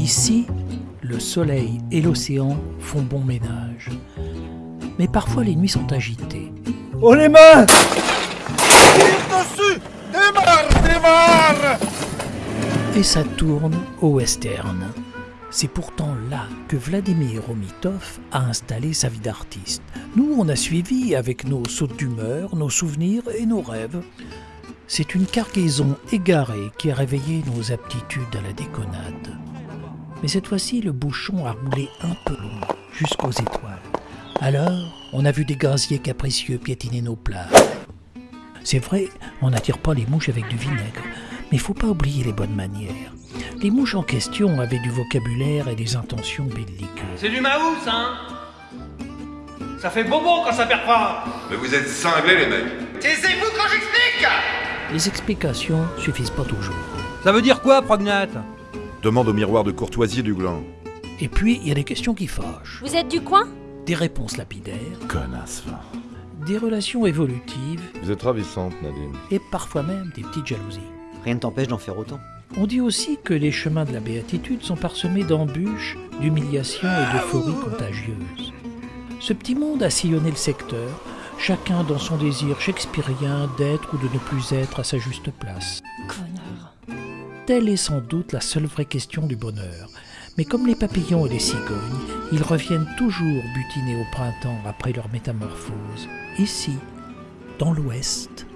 Ici, le soleil et l'océan font bon ménage. Mais parfois les nuits sont agitées. Oh les mains dessus Démarre Démarre Et ça tourne au western. C'est pourtant là que Vladimir Romitov a installé sa vie d'artiste. Nous, on a suivi avec nos sautes d'humeur, nos souvenirs et nos rêves. C'est une cargaison égarée qui a réveillé nos aptitudes à la déconnade. Mais cette fois-ci, le bouchon a roulé un peu long, jusqu'aux étoiles. Alors, on a vu des gaziers capricieux piétiner nos plages. C'est vrai, on n'attire pas les mouches avec du vinaigre, mais faut pas oublier les bonnes manières. Les mouches en question avaient du vocabulaire et des intentions belliqueuses. C'est du maous, hein? Ça fait bobo quand ça perd pas Mais vous êtes cinglés, les mecs Taisez-vous quand j'explique Les explications suffisent pas toujours. Ça veut dire quoi, Prognate? Demande au miroir de courtoisie du gland. Et puis, il y a des questions qui fâchent, Vous êtes du coin? Des réponses lapidaires, Connasse, va. des relations évolutives Vous êtes ravissante, Nadine. et parfois même des petites jalousies. Rien ne t'empêche d'en faire autant. On dit aussi que les chemins de la béatitude sont parsemés d'embûches, d'humiliations et d'euphories contagieuses. Ce petit monde a sillonné le secteur, chacun dans son désir shakespearien d'être ou de ne plus être à sa juste place. Connard. Telle est sans doute la seule vraie question du bonheur. Mais comme les papillons et les cigognes, ils reviennent toujours butinés au printemps après leur métamorphose. Ici, dans l'Ouest,